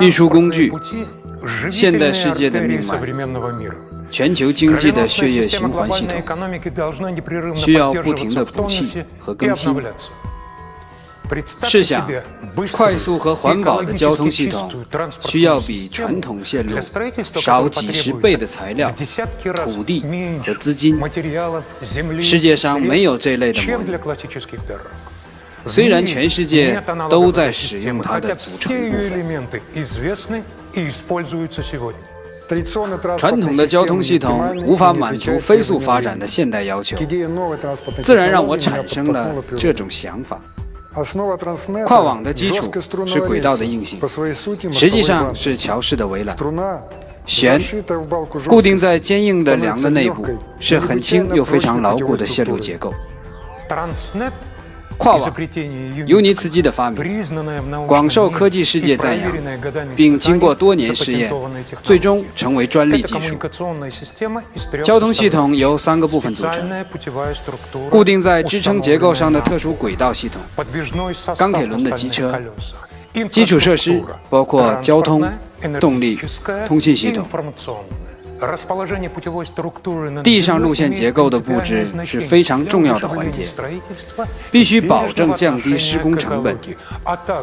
运输工具，现代世界的命脉，全球经济的血液循环系统，需要不停的补气和更新。试想，快速和环保的交通系统需要比传统线路少几十倍的材料、土地和资金。世界上没有这类的模拟。虽然全世界都在使用它的组成部分。传统的交通系统无法满足飞速发展的现代要求，自然让我产生了这种想法。跨网的基础是轨道的硬性，实际上是桥式的围栏。弦固定在坚硬的梁的内部，是很轻又非常牢固的线路结构。跨网，尤尼茨基的发明，广受科技世界赞扬，并经过多年试验，最终成为专利技术。交通系统由三个部分组成：固定在支撑结构上的特殊轨道系统、钢铁轮的机车、基础设施包括交通、动力、通信系统。地上路线结构的布置是非常重要的环节，必须保证降低施工成本，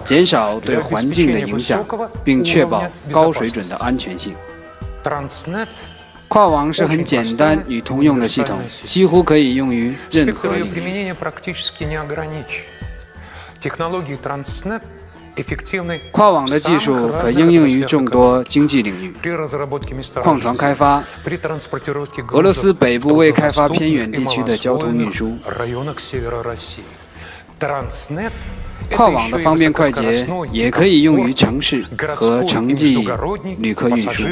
减少对环境的影响，并确保高水准的安全性。跨网是很简单与通用的系统，几乎可以用于任何领域。跨网的技术可应用于众多经济领域，矿床开发，俄罗斯北部未开发偏远地区的交通运输。跨网的方便快捷也可以用于城市和城际旅客运输。